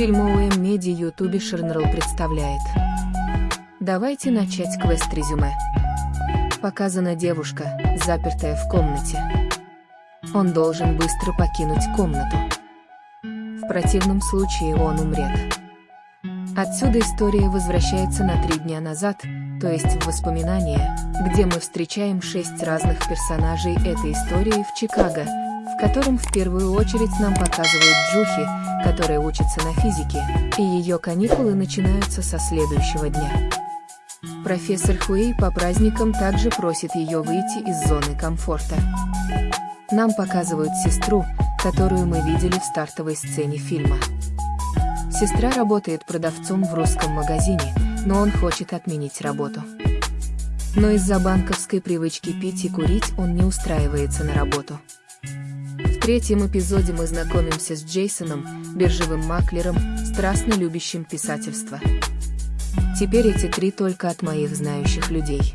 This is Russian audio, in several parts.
Фильм OM Media YouTube Шернерл представляет. Давайте начать квест-резюме. Показана девушка, запертая в комнате. Он должен быстро покинуть комнату. В противном случае он умрет. Отсюда история возвращается на три дня назад, то есть в воспоминания, где мы встречаем шесть разных персонажей этой истории в Чикаго, в котором в первую очередь нам показывают Джухи, которая учится на физике, и ее каникулы начинаются со следующего дня. Профессор Хуэй по праздникам также просит ее выйти из зоны комфорта. Нам показывают сестру, которую мы видели в стартовой сцене фильма. Сестра работает продавцом в русском магазине, но он хочет отменить работу. Но из-за банковской привычки пить и курить он не устраивается на работу. В третьем эпизоде мы знакомимся с Джейсоном, биржевым маклером, страстно любящим писательство. Теперь эти три только от моих знающих людей.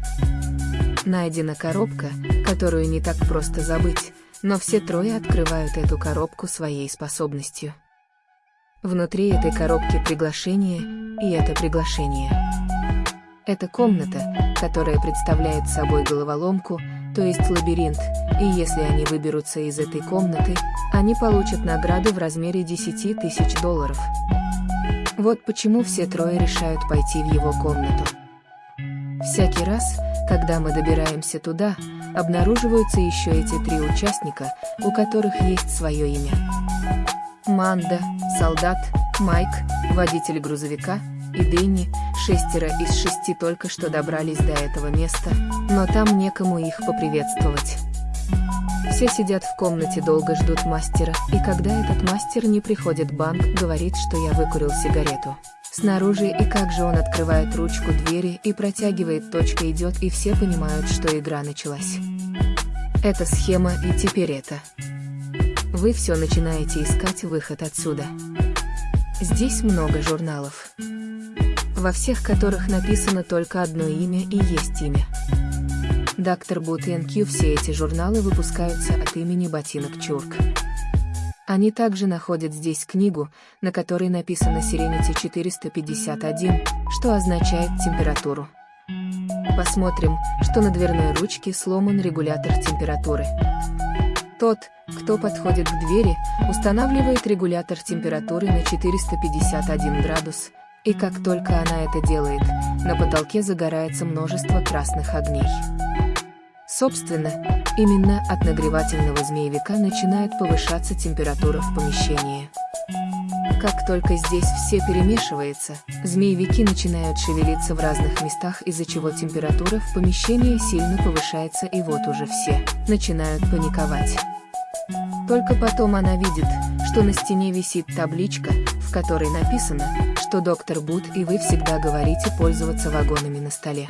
Найдена коробка, которую не так просто забыть, но все трое открывают эту коробку своей способностью. Внутри этой коробки приглашение, и это приглашение. Это комната, которая представляет собой головоломку, то есть лабиринт, и если они выберутся из этой комнаты, они получат награду в размере 10 тысяч долларов. Вот почему все трое решают пойти в его комнату. Всякий раз, когда мы добираемся туда, обнаруживаются еще эти три участника, у которых есть свое имя. Манда, солдат, Майк, водитель грузовика, и Дэнни, шестеро из шести только что добрались до этого места, но там некому их поприветствовать. Все сидят в комнате, долго ждут мастера, и когда этот мастер не приходит, банк говорит, что я выкурил сигарету. Снаружи и как же он открывает ручку двери и протягивает, точка идет и все понимают, что игра началась. Это схема и теперь это вы все начинаете искать выход отсюда. Здесь много журналов, во всех которых написано только одно имя и есть имя. Доктор Бут и НК все эти журналы выпускаются от имени Ботинок Чурк. Они также находят здесь книгу, на которой написано Serenity 451, что означает температуру. Посмотрим, что на дверной ручке сломан регулятор температуры. Тот, кто подходит к двери, устанавливает регулятор температуры на 451 градус, и как только она это делает, на потолке загорается множество красных огней. Собственно, именно от нагревательного змеевика начинает повышаться температура в помещении. Как только здесь все перемешивается, змеевики начинают шевелиться в разных местах, из-за чего температура в помещении сильно повышается и вот уже все начинают паниковать. Только потом она видит, что на стене висит табличка, в которой написано, что доктор Бут и вы всегда говорите пользоваться вагонами на столе.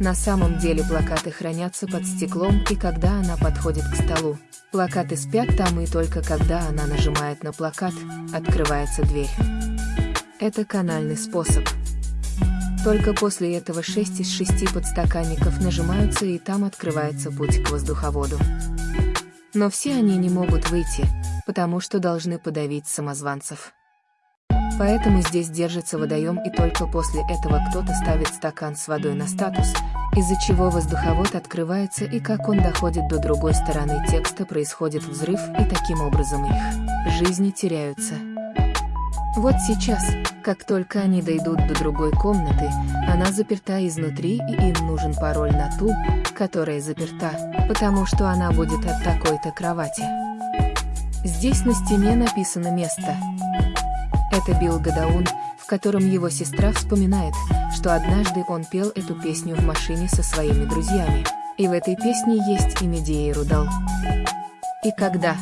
На самом деле плакаты хранятся под стеклом и когда она подходит к столу, плакаты спят там и только когда она нажимает на плакат, открывается дверь. Это канальный способ. Только после этого 6 из 6 подстаканников нажимаются и там открывается путь к воздуховоду. Но все они не могут выйти, потому что должны подавить самозванцев. Поэтому здесь держится водоем и только после этого кто-то ставит стакан с водой на статус, из-за чего воздуховод открывается и как он доходит до другой стороны текста происходит взрыв и таким образом их жизни теряются. Вот сейчас, как только они дойдут до другой комнаты, она заперта изнутри и им нужен пароль на ту, которая заперта, потому что она будет от такой-то кровати. Здесь на стене написано место. Это Билл Гадаун, в котором его сестра вспоминает, что однажды он пел эту песню в машине со своими друзьями, и в этой песне есть и Медея Рудал. И когда?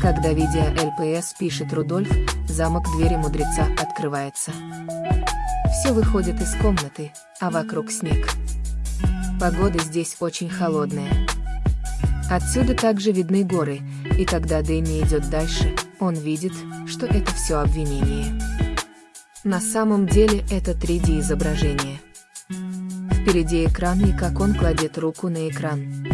Когда видео ЛПС пишет Рудольф, замок двери мудреца открывается. Все выходит из комнаты, а вокруг снег. Погода здесь очень холодная. Отсюда также видны горы, и когда Дэнни идет дальше, он видит, что это все обвинение. На самом деле это 3D изображение. Впереди экран и как он кладет руку на экран.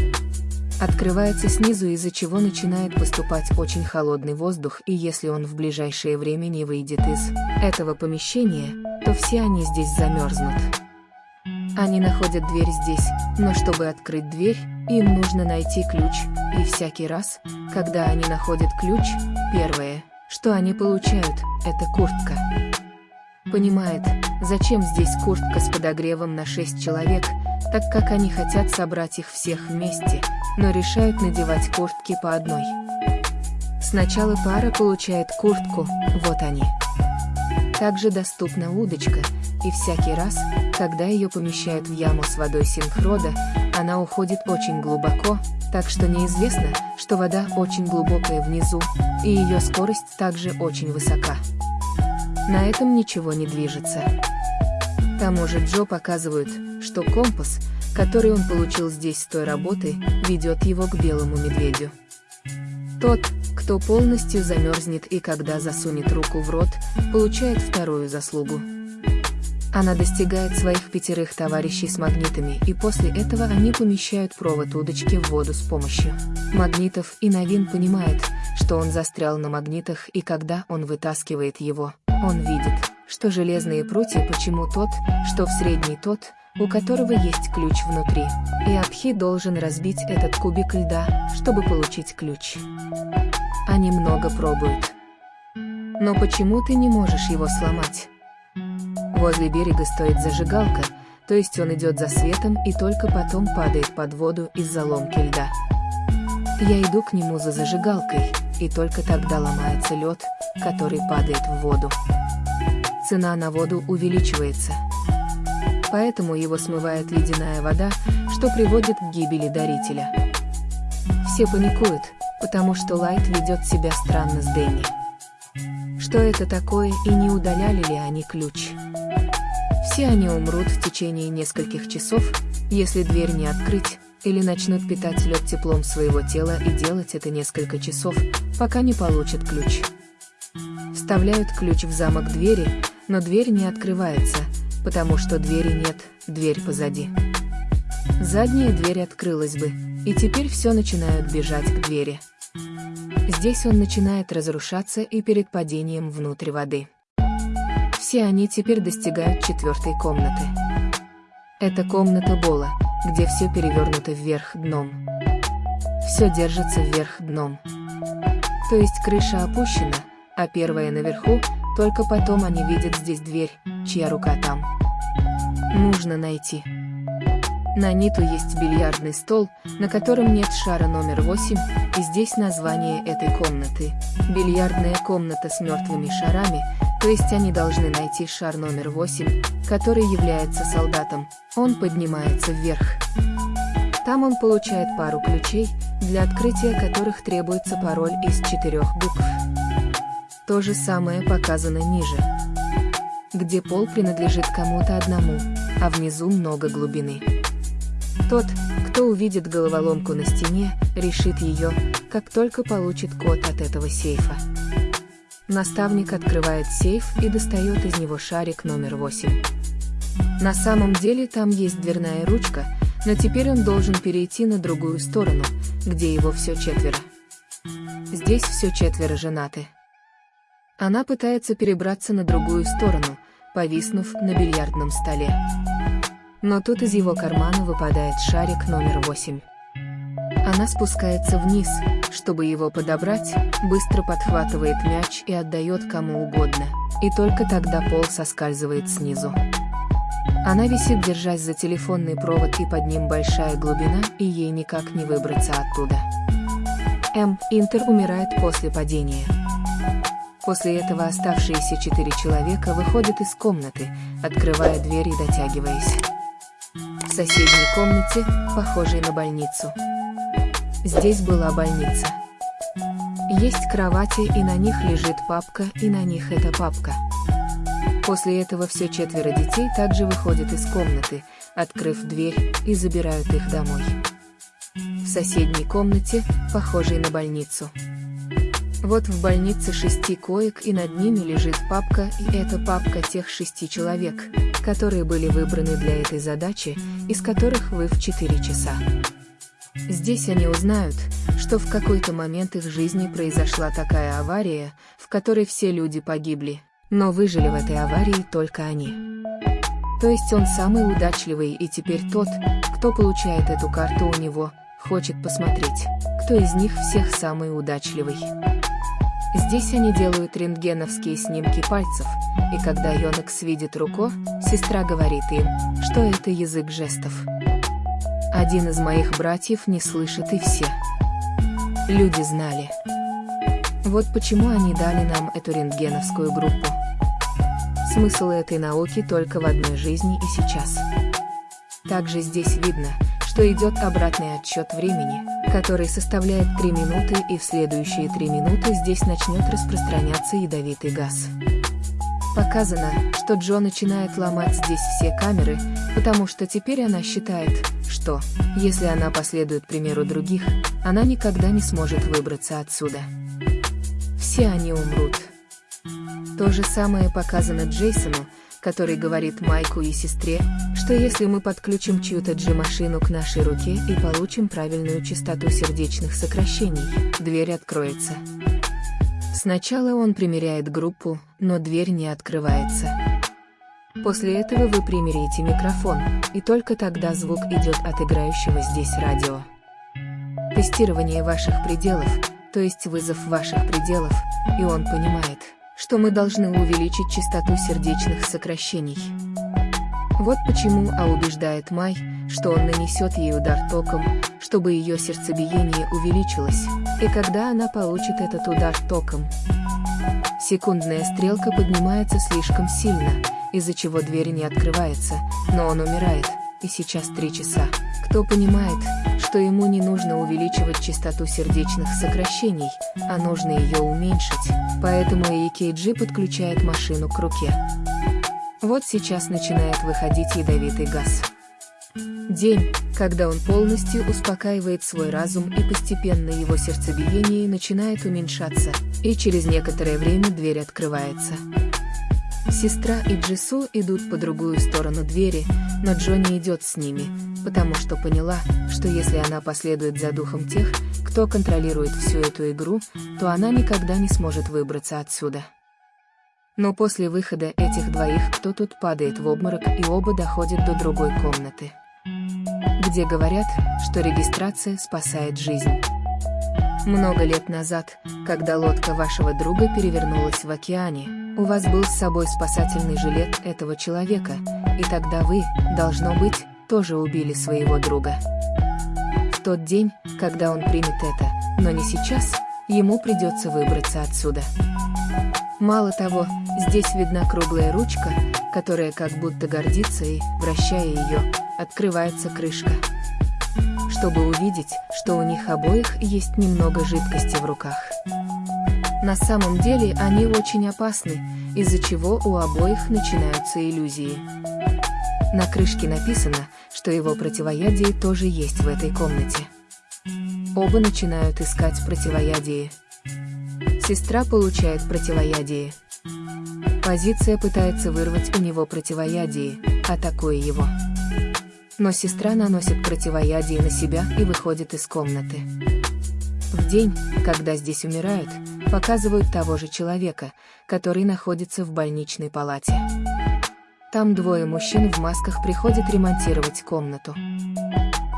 Открывается снизу, из-за чего начинает поступать очень холодный воздух, и если он в ближайшее время не выйдет из этого помещения, то все они здесь замерзнут. Они находят дверь здесь, но чтобы открыть дверь, им нужно найти ключ, и всякий раз, когда они находят ключ, первое, что они получают, это куртка. Понимает, зачем здесь куртка с подогревом на 6 человек, так как они хотят собрать их всех вместе, но решают надевать куртки по одной. Сначала пара получает куртку, вот они. Также доступна удочка, и всякий раз, когда ее помещают в яму с водой синхрода, она уходит очень глубоко, так что неизвестно, что вода очень глубокая внизу, и ее скорость также очень высока. На этом ничего не движется. К тому же Джо показывают, что компас, который он получил здесь с той работы, ведет его к белому медведю. Тот, кто полностью замерзнет и когда засунет руку в рот, получает вторую заслугу. Она достигает своих пятерых товарищей с магнитами, и после этого они помещают провод удочки в воду с помощью магнитов, и Новин понимает, что он застрял на магнитах, и когда он вытаскивает его, он видит, что железные прутья почему тот, что в средний тот, у которого есть ключ внутри, и Абхи должен разбить этот кубик льда, чтобы получить ключ. Они много пробуют. Но почему ты не можешь его сломать? Возле берега стоит зажигалка, то есть он идет за светом и только потом падает под воду из-за ломки льда. Я иду к нему за зажигалкой, и только тогда ломается лед, который падает в воду. Цена на воду увеличивается. Поэтому его смывает ледяная вода, что приводит к гибели дарителя. Все паникуют, потому что Лайт ведет себя странно с Дэнни. Что это такое и не удаляли ли они ключ? Все они умрут в течение нескольких часов, если дверь не открыть, или начнут питать лед теплом своего тела и делать это несколько часов, пока не получат ключ. Вставляют ключ в замок двери, но дверь не открывается, потому что двери нет, дверь позади. Задняя дверь открылась бы, и теперь все начинают бежать к двери. Здесь он начинает разрушаться и перед падением внутрь воды. Все они теперь достигают четвертой комнаты. Это комната Бола, где все перевернуто вверх дном. Все держится вверх дном. То есть крыша опущена, а первая наверху, только потом они видят здесь дверь, чья рука там. Нужно найти. На Ниту есть бильярдный стол, на котором нет шара номер 8, и здесь название этой комнаты. Бильярдная комната с мертвыми шарами, то есть они должны найти шар номер 8, который является солдатом. Он поднимается вверх. Там он получает пару ключей, для открытия которых требуется пароль из четырех букв. То же самое показано ниже, где пол принадлежит кому-то одному, а внизу много глубины. Тот, кто увидит головоломку на стене, решит ее, как только получит код от этого сейфа. Наставник открывает сейф и достает из него шарик номер 8. На самом деле там есть дверная ручка, но теперь он должен перейти на другую сторону, где его все четверо. Здесь все четверо женаты. Она пытается перебраться на другую сторону, повиснув на бильярдном столе. Но тут из его кармана выпадает шарик номер 8. Она спускается вниз, чтобы его подобрать, быстро подхватывает мяч и отдает кому угодно, и только тогда пол соскальзывает снизу. Она висит, держась за телефонный провод, и под ним большая глубина, и ей никак не выбраться оттуда. М. Интер умирает после падения. После этого оставшиеся четыре человека выходят из комнаты, открывая дверь и дотягиваясь. В соседней комнате, похожей на больницу. Здесь была больница. Есть кровати, и на них лежит папка, и на них эта папка. После этого все четверо детей также выходят из комнаты, открыв дверь, и забирают их домой. В соседней комнате, похожей на больницу. Вот в больнице шести коек и над ними лежит папка, и это папка тех шести человек, которые были выбраны для этой задачи, из которых вы в 4 часа. Здесь они узнают, что в какой-то момент их жизни произошла такая авария, в которой все люди погибли, но выжили в этой аварии только они. То есть он самый удачливый и теперь тот, кто получает эту карту у него, хочет посмотреть, кто из них всех самый удачливый. Здесь они делают рентгеновские снимки пальцев, и когда Йонекс видит руку, сестра говорит им, что это язык жестов. Один из моих братьев не слышит и все. Люди знали. Вот почему они дали нам эту рентгеновскую группу. Смысл этой науки только в одной жизни и сейчас. Также здесь видно, что идет обратный отсчет времени, который составляет 3 минуты и в следующие 3 минуты здесь начнет распространяться ядовитый газ. Показано, что Джо начинает ломать здесь все камеры, потому что теперь она считает, что, если она последует примеру других, она никогда не сможет выбраться отсюда. Все они умрут. То же самое показано Джейсону, который говорит Майку и сестре, что если мы подключим чью-то G-машину к нашей руке и получим правильную частоту сердечных сокращений, дверь откроется. Сначала он примеряет группу, но дверь не открывается. После этого вы примеряете микрофон, и только тогда звук идет от играющего здесь радио. Тестирование ваших пределов, то есть вызов ваших пределов, и он понимает, что мы должны увеличить частоту сердечных сокращений. Вот почему А убеждает Май, что он нанесет ей удар током, чтобы ее сердцебиение увеличилось, и когда она получит этот удар током. Секундная стрелка поднимается слишком сильно, из-за чего дверь не открывается, но он умирает, и сейчас три часа. Кто понимает, что ему не нужно увеличивать частоту сердечных сокращений, а нужно ее уменьшить, поэтому EKG подключает машину к руке. Вот сейчас начинает выходить ядовитый газ. День, когда он полностью успокаивает свой разум и постепенно его сердцебиение начинает уменьшаться, и через некоторое время дверь открывается. Сестра и Джису идут по другую сторону двери, но Джонни идет с ними, потому что поняла, что если она последует за духом тех, кто контролирует всю эту игру, то она никогда не сможет выбраться отсюда. Но после выхода этих двоих кто тут падает в обморок и оба доходят до другой комнаты. Где говорят, что регистрация спасает жизнь. Много лет назад, когда лодка вашего друга перевернулась в океане, у вас был с собой спасательный жилет этого человека, и тогда вы, должно быть, тоже убили своего друга. В тот день, когда он примет это, но не сейчас, ему придется выбраться отсюда. Мало того, здесь видна круглая ручка, которая как будто гордится и, вращая ее, открывается крышка. Чтобы увидеть, что у них обоих есть немного жидкости в руках. На самом деле они очень опасны, из-за чего у обоих начинаются иллюзии. На крышке написано, что его противоядие тоже есть в этой комнате. Оба начинают искать противоядие. Сестра получает противоядие. Позиция пытается вырвать у него противоядие, атакуя его. Но сестра наносит противоядие на себя и выходит из комнаты. В день, когда здесь умирают, показывают того же человека, который находится в больничной палате. Там двое мужчин в масках приходят ремонтировать комнату.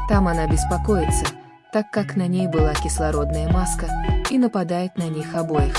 Там она беспокоится, так как на ней была кислородная маска, и нападает на них обоих.